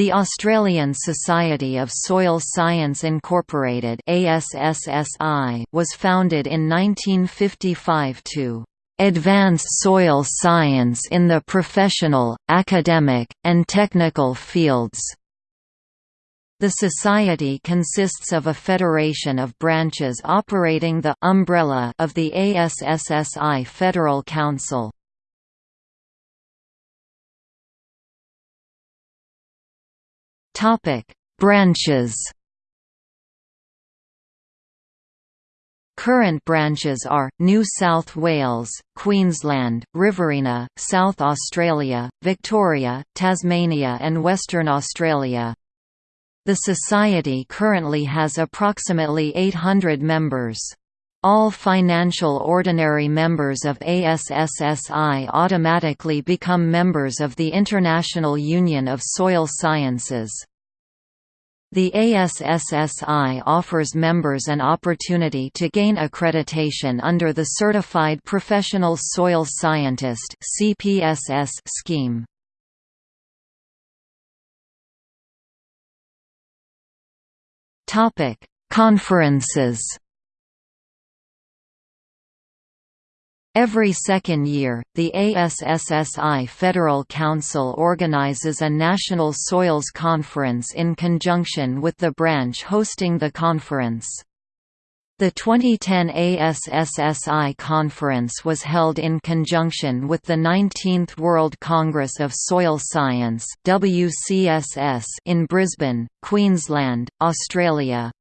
The Australian Society of Soil Science Incorporated was founded in 1955 to advance soil science in the professional, academic, and technical fields. The society consists of a federation of branches operating the umbrella of the ASSSI Federal Council. Topic: Branches. Current branches are, New South Wales, Queensland, Riverina, South Australia, Victoria, Tasmania and Western Australia. The Society currently has approximately 800 members. All financial ordinary members of ASSSI automatically become members of the International Union of Soil Sciences. The ASSSI offers members an opportunity to gain accreditation under the Certified Professional Soil Scientist scheme. Conferences Every second year, the ASSSI Federal Council organizes a National Soils Conference in conjunction with the branch hosting the conference. The 2010 ASSSI conference was held in conjunction with the 19th World Congress of Soil Science in Brisbane, Queensland, Australia.